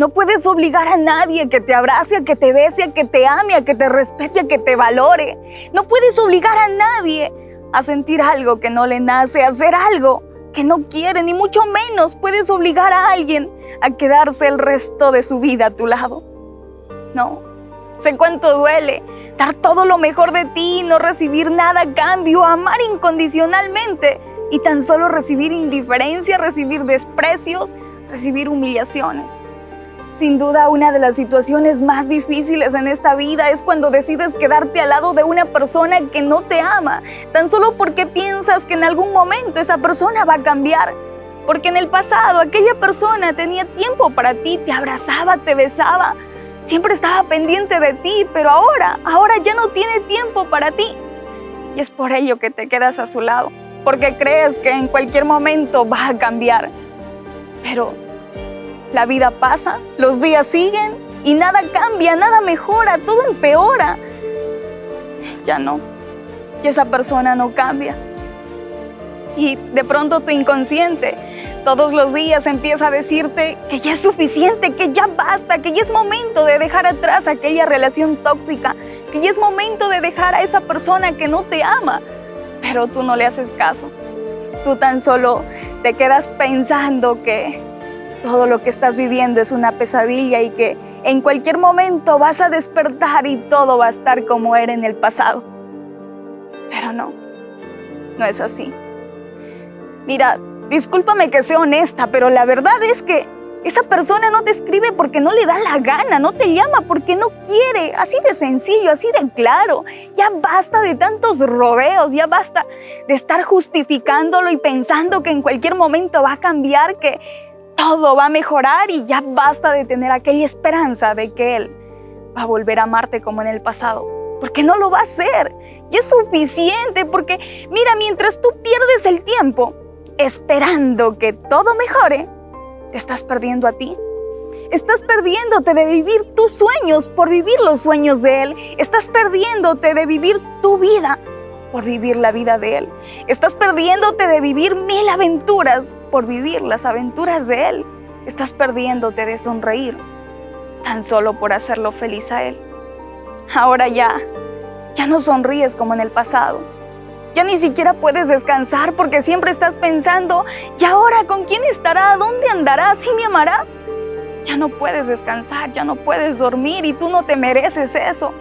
No puedes obligar a nadie que te abrace, a que te bese, a que te ame, a que te respete, a que te valore. No puedes obligar a nadie a sentir algo que no le nace, a hacer algo que no quiere, ni mucho menos puedes obligar a alguien a quedarse el resto de su vida a tu lado. No, sé cuánto duele dar todo lo mejor de ti, no recibir nada a cambio, amar incondicionalmente y tan solo recibir indiferencia, recibir desprecios, recibir humillaciones. Sin duda, una de las situaciones más difíciles en esta vida es cuando decides quedarte al lado de una persona que no te ama, tan solo porque piensas que en algún momento esa persona va a cambiar. Porque en el pasado aquella persona tenía tiempo para ti, te abrazaba, te besaba, siempre estaba pendiente de ti, pero ahora, ahora ya no tiene tiempo para ti. Y es por ello que te quedas a su lado, porque crees que en cualquier momento va a cambiar. Pero la vida pasa, los días siguen y nada cambia, nada mejora, todo empeora. Ya no, ya esa persona no cambia. Y de pronto tu inconsciente todos los días empieza a decirte que ya es suficiente, que ya basta, que ya es momento de dejar atrás aquella relación tóxica, que ya es momento de dejar a esa persona que no te ama. Pero tú no le haces caso. Tú tan solo te quedas pensando que todo lo que estás viviendo es una pesadilla y que en cualquier momento vas a despertar y todo va a estar como era en el pasado. Pero no, no es así. Mira, discúlpame que sea honesta, pero la verdad es que esa persona no te escribe porque no le da la gana, no te llama porque no quiere, así de sencillo, así de claro. Ya basta de tantos rodeos, ya basta de estar justificándolo y pensando que en cualquier momento va a cambiar, que todo va a mejorar y ya basta de tener aquella esperanza de que Él va a volver a amarte como en el pasado. Porque no lo va a hacer. Y es suficiente porque, mira, mientras tú pierdes el tiempo esperando que todo mejore, te estás perdiendo a ti. Estás perdiéndote de vivir tus sueños por vivir los sueños de Él. Estás perdiéndote de vivir tu vida por vivir la vida de Él. Estás perdiéndote de vivir mil aventuras por vivir las aventuras de Él. Estás perdiéndote de sonreír tan solo por hacerlo feliz a Él. Ahora ya, ya no sonríes como en el pasado. Ya ni siquiera puedes descansar porque siempre estás pensando, ¿y ahora con quién estará? ¿Dónde andará? ¿Sí me amará? Ya no puedes descansar, ya no puedes dormir y tú no te mereces eso.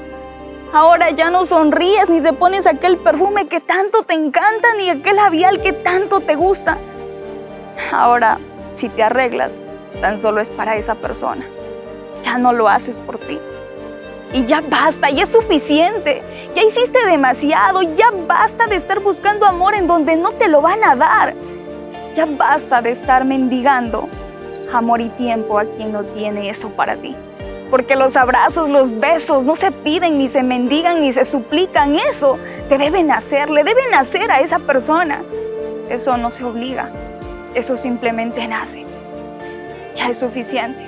Ahora ya no sonríes ni te pones aquel perfume que tanto te encanta ni aquel labial que tanto te gusta. Ahora, si te arreglas, tan solo es para esa persona. Ya no lo haces por ti. Y ya basta, ya es suficiente. Ya hiciste demasiado, ya basta de estar buscando amor en donde no te lo van a dar. Ya basta de estar mendigando amor y tiempo a quien no tiene eso para ti porque los abrazos, los besos no se piden, ni se mendigan, ni se suplican. Eso te deben hacer, le deben hacer a esa persona. Eso no se obliga, eso simplemente nace. Ya es suficiente.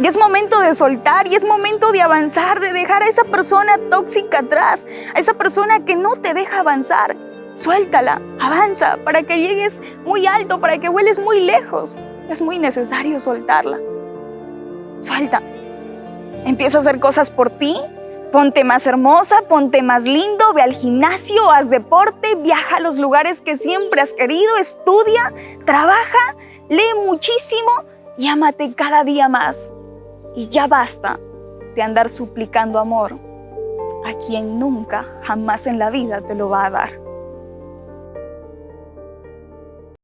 Y es momento de soltar y es momento de avanzar, de dejar a esa persona tóxica atrás, a esa persona que no te deja avanzar. Suéltala, avanza para que llegues muy alto, para que vueles muy lejos. Es muy necesario soltarla. Suelta. Empieza a hacer cosas por ti, ponte más hermosa, ponte más lindo, ve al gimnasio, haz deporte, viaja a los lugares que siempre has querido, estudia, trabaja, lee muchísimo y ámate cada día más. Y ya basta de andar suplicando amor a quien nunca, jamás en la vida te lo va a dar.